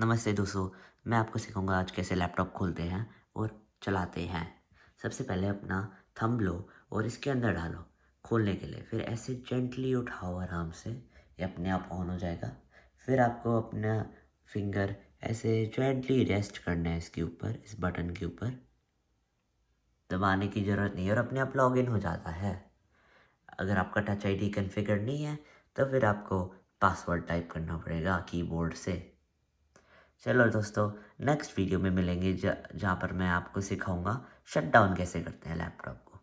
नमस्ते दोस्तों, मैं आपको सिखाऊँगा आज कैसे लैपटॉप खोलते हैं और चलाते हैं। सबसे पहले अपना थंब लो और इसके अंदर डालो खोलने के लिए। फिर ऐसे जेंटली उठाओ आराम से, ये अपने आप ऑन हो जाएगा। फिर आपको अपना फिंगर ऐसे जेंटली रेस्ट करना है इसके ऊपर, इस बटन के ऊपर। दबाने की ज़रूरत नहीं है और अपने आप लॉगिन हो जाता है। अगर आपका टच आईडी कॉन्फ़िगर नहीं है तो फिर आपको पासवर्ड टाइप करना पड़ेगा कीबोर्ड से। चलो दोस्तों नेक्स्ट वीडियो में मिलेंगे जहाँ पर मैं आपको सिखाऊँगा शट डाउन कैसे करते हैं लैपटॉप